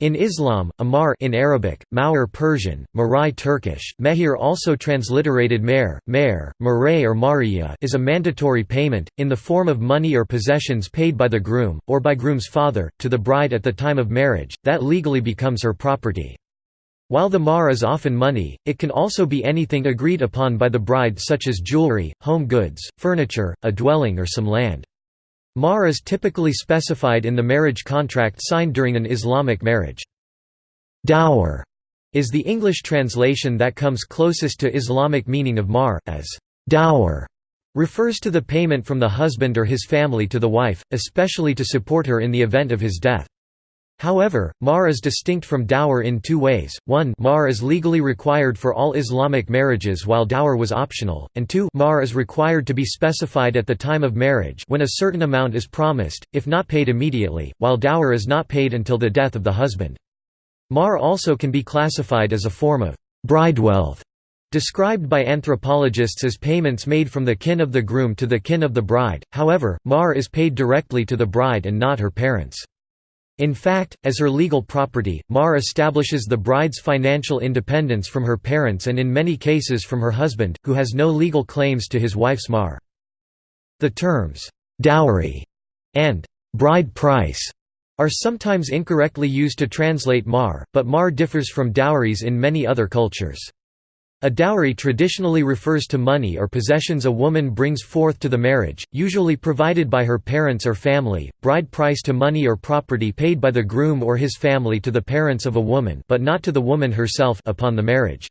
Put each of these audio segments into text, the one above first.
In Islam, Amar in Arabic, Mawar Persian, Marai Turkish, Mehir also transliterated Mer, Mer, Maray or Mariya is a mandatory payment, in the form of money or possessions paid by the groom, or by groom's father, to the bride at the time of marriage, that legally becomes her property. While the mahr is often money, it can also be anything agreed upon by the bride such as jewelry, home goods, furniture, a dwelling or some land. Mahr is typically specified in the marriage contract signed during an Islamic marriage. Dower is the English translation that comes closest to Islamic meaning of mahr, as dower refers to the payment from the husband or his family to the wife, especially to support her in the event of his death. However, mahr is distinct from dower in two ways, one mahr is legally required for all Islamic marriages while dower was optional, and two mahr is required to be specified at the time of marriage when a certain amount is promised, if not paid immediately, while dower is not paid until the death of the husband. Mahr also can be classified as a form of bridewealth, described by anthropologists as payments made from the kin of the groom to the kin of the bride, however, mahr is paid directly to the bride and not her parents. In fact, as her legal property, Mahr establishes the bride's financial independence from her parents and in many cases from her husband, who has no legal claims to his wife's Mahr. The terms, "'dowry' and "'bride price' are sometimes incorrectly used to translate Mahr, but Mahr differs from dowries in many other cultures. A dowry traditionally refers to money or possessions a woman brings forth to the marriage, usually provided by her parents or family, bride price to money or property paid by the groom or his family to the parents of a woman but not to the woman herself upon the marriage.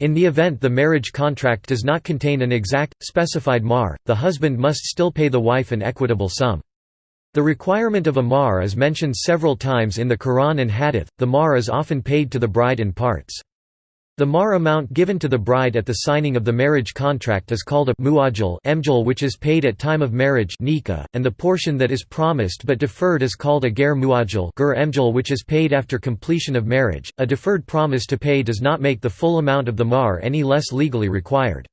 In the event the marriage contract does not contain an exact, specified mahr, the husband must still pay the wife an equitable sum. The requirement of a mahr is mentioned several times in the Quran and Hadith, the mahr is often paid to the bride in parts. The mahr amount given to the bride at the signing of the marriage contract is called a emjal which is paid at time of marriage and the portion that is promised but deferred is called a ger emjal which is paid after completion of marriage. A deferred promise to pay does not make the full amount of the mahr any less legally required.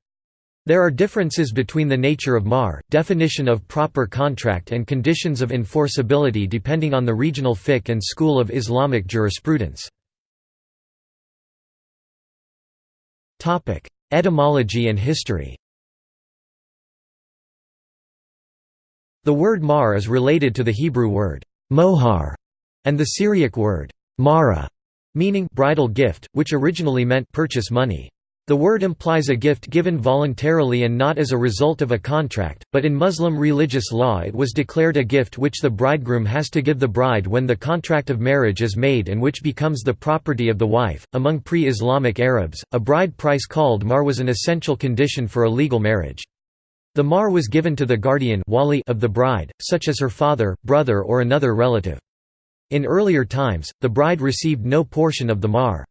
There are differences between the nature of mahr, definition of proper contract and conditions of enforceability depending on the regional fiqh and school of Islamic jurisprudence. Etymology and history The word mahr is related to the Hebrew word mohar and the Syriac word mara, meaning bridal gift, which originally meant purchase money. The word implies a gift given voluntarily and not as a result of a contract, but in Muslim religious law it was declared a gift which the bridegroom has to give the bride when the contract of marriage is made and which becomes the property of the wife. Among pre Islamic Arabs, a bride price called mahr was an essential condition for a legal marriage. The mahr was given to the guardian wali of the bride, such as her father, brother, or another relative. In earlier times, the bride received no portion of the mahr.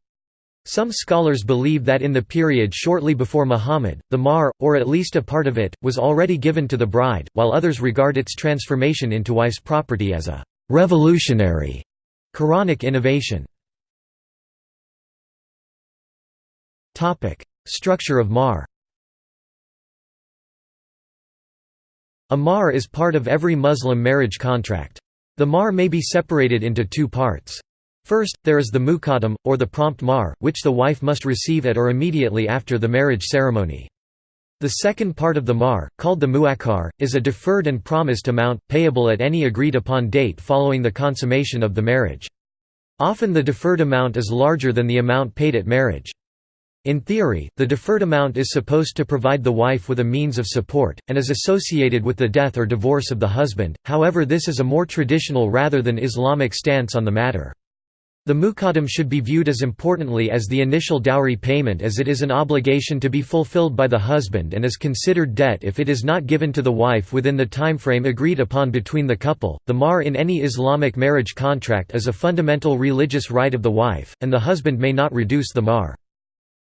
Some scholars believe that in the period shortly before Muhammad, the mahr, or at least a part of it, was already given to the bride, while others regard its transformation into wife's property as a «revolutionary» Quranic innovation. Structure of mahr A mahr is part of every Muslim marriage contract. The mahr may be separated into two parts. First, there is the muqaddam, or the prompt mahr, which the wife must receive at or immediately after the marriage ceremony. The second part of the mahr, called the muakhar, is a deferred and promised amount, payable at any agreed-upon date following the consummation of the marriage. Often the deferred amount is larger than the amount paid at marriage. In theory, the deferred amount is supposed to provide the wife with a means of support, and is associated with the death or divorce of the husband, however this is a more traditional rather than Islamic stance on the matter. The muqaddam should be viewed as importantly as the initial dowry payment as it is an obligation to be fulfilled by the husband and is considered debt if it is not given to the wife within the timeframe agreed upon between the couple. The mahr in any Islamic marriage contract is a fundamental religious right of the wife, and the husband may not reduce the mahr.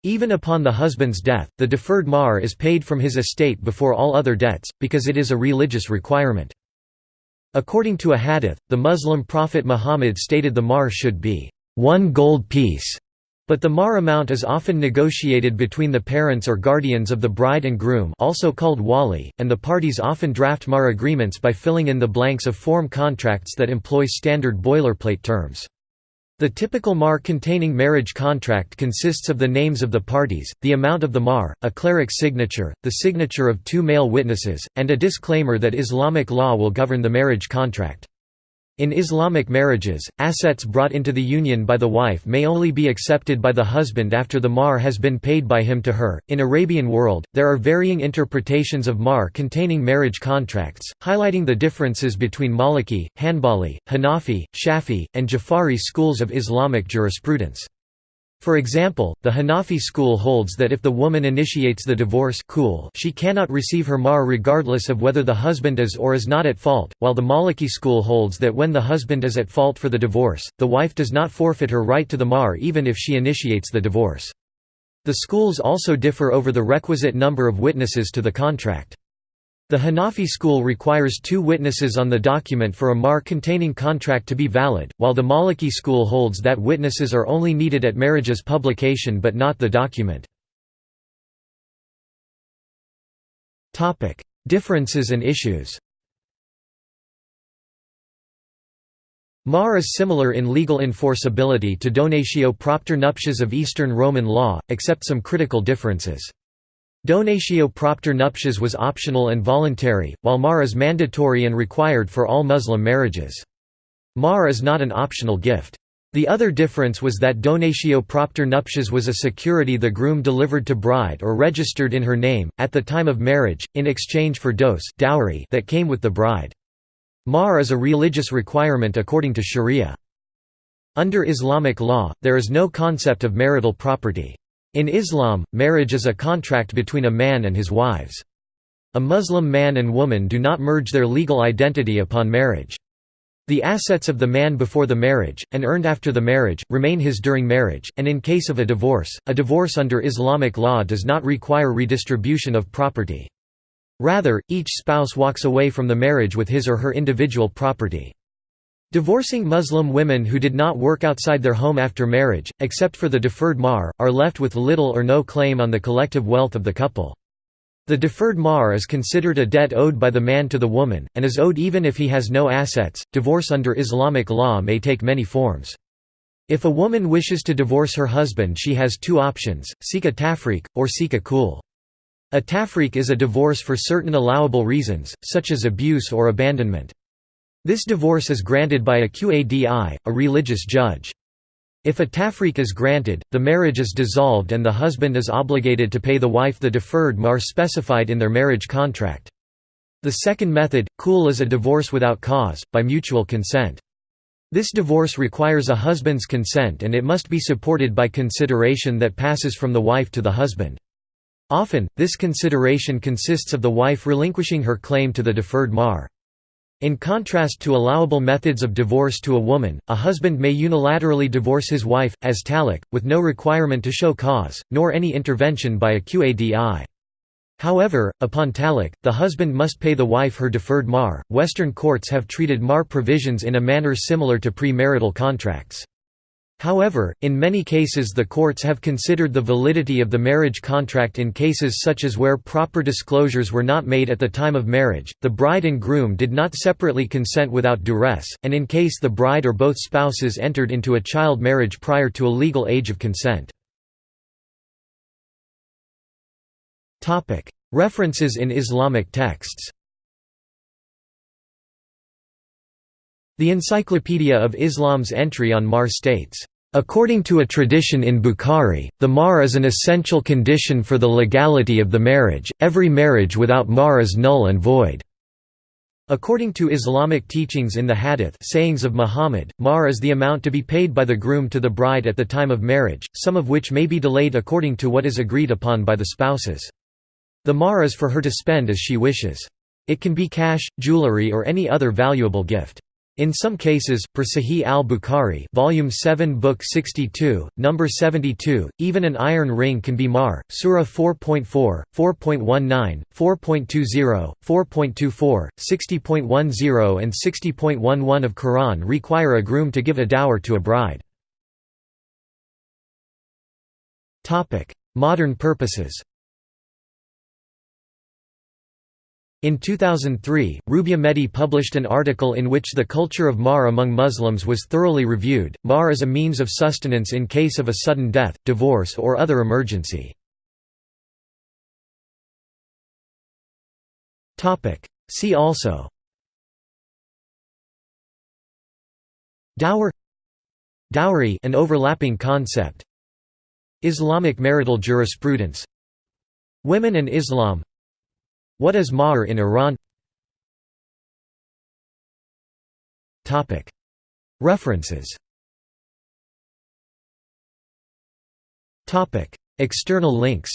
Even upon the husband's death, the deferred mahr is paid from his estate before all other debts, because it is a religious requirement. According to a hadith, the Muslim prophet Muhammad stated the mahr should be one gold piece, but the mahr amount is often negotiated between the parents or guardians of the bride and groom also called wali, and the parties often draft mahr agreements by filling in the blanks of form contracts that employ standard boilerplate terms. The typical mahr containing marriage contract consists of the names of the parties, the amount of the mahr, a cleric's signature, the signature of two male witnesses, and a disclaimer that Islamic law will govern the marriage contract. In Islamic marriages, assets brought into the union by the wife may only be accepted by the husband after the mahr has been paid by him to her. In Arabian world, there are varying interpretations of mahr containing marriage contracts, highlighting the differences between Maliki, Hanbali, Hanafi, Shafi, and Jafari schools of Islamic jurisprudence. For example, the Hanafi school holds that if the woman initiates the divorce she cannot receive her mahr regardless of whether the husband is or is not at fault, while the Maliki school holds that when the husband is at fault for the divorce, the wife does not forfeit her right to the mahr even if she initiates the divorce. The schools also differ over the requisite number of witnesses to the contract. The Hanafi school requires two witnesses on the document for a mahr containing contract to be valid, while the Maliki school holds that witnesses are only needed at marriage's publication but not the document. Differences and issues Mahr is similar in legal enforceability to donatio propter nuptias of Eastern Roman law, except some critical differences. Donatio propter nuptias was optional and voluntary, while mahr is mandatory and required for all Muslim marriages. Mahr is not an optional gift. The other difference was that donatio propter nuptias was a security the groom delivered to bride or registered in her name, at the time of marriage, in exchange for dos dowry that came with the bride. Mahr is a religious requirement according to sharia. Under Islamic law, there is no concept of marital property. In Islam, marriage is a contract between a man and his wives. A Muslim man and woman do not merge their legal identity upon marriage. The assets of the man before the marriage, and earned after the marriage, remain his during marriage, and in case of a divorce, a divorce under Islamic law does not require redistribution of property. Rather, each spouse walks away from the marriage with his or her individual property. Divorcing Muslim women who did not work outside their home after marriage, except for the deferred mahr, are left with little or no claim on the collective wealth of the couple. The deferred mahr is considered a debt owed by the man to the woman, and is owed even if he has no assets. Divorce under Islamic law may take many forms. If a woman wishes to divorce her husband, she has two options seek a tafriq, or seek a khul. A tafriq is a divorce for certain allowable reasons, such as abuse or abandonment. This divorce is granted by a qadi, a religious judge. If a tafriq is granted, the marriage is dissolved and the husband is obligated to pay the wife the deferred mahr specified in their marriage contract. The second method, khul is a divorce without cause, by mutual consent. This divorce requires a husband's consent and it must be supported by consideration that passes from the wife to the husband. Often, this consideration consists of the wife relinquishing her claim to the deferred mahr. In contrast to allowable methods of divorce to a woman, a husband may unilaterally divorce his wife, as talaq, with no requirement to show cause, nor any intervention by a qadi. However, upon talaq, the husband must pay the wife her deferred mahr. Western courts have treated mahr provisions in a manner similar to premarital contracts. However, in many cases the courts have considered the validity of the marriage contract in cases such as where proper disclosures were not made at the time of marriage, the bride and groom did not separately consent without duress, and in case the bride or both spouses entered into a child marriage prior to a legal age of consent. References in Islamic texts The Encyclopedia of Islam's entry on Mahr states, According to a tradition in Bukhari, the Mahr is an essential condition for the legality of the marriage, every marriage without Mahr is null and void. According to Islamic teachings in the Hadith sayings of Muhammad, Mahr is the amount to be paid by the groom to the bride at the time of marriage, some of which may be delayed according to what is agreed upon by the spouses. The Mahr is for her to spend as she wishes. It can be cash, jewelry or any other valuable gift. In some cases, per Sahih al-Bukhari, volume 7, book 62, number 72, even an iron ring can be mahr, Surah 4.4, 4.19, 4.20, 4.24, 60.10 and 60.11 of Quran require a groom to give a dower to a bride. Modern purposes. In 2003, Rubya Mehdi published an article in which the culture of mahr among Muslims was thoroughly reviewed. Mahr is a means of sustenance in case of a sudden death, divorce, or other emergency. See also Dower Dowry an overlapping concept Islamic marital jurisprudence Women and Islam what is Mahr in Iran? References. External links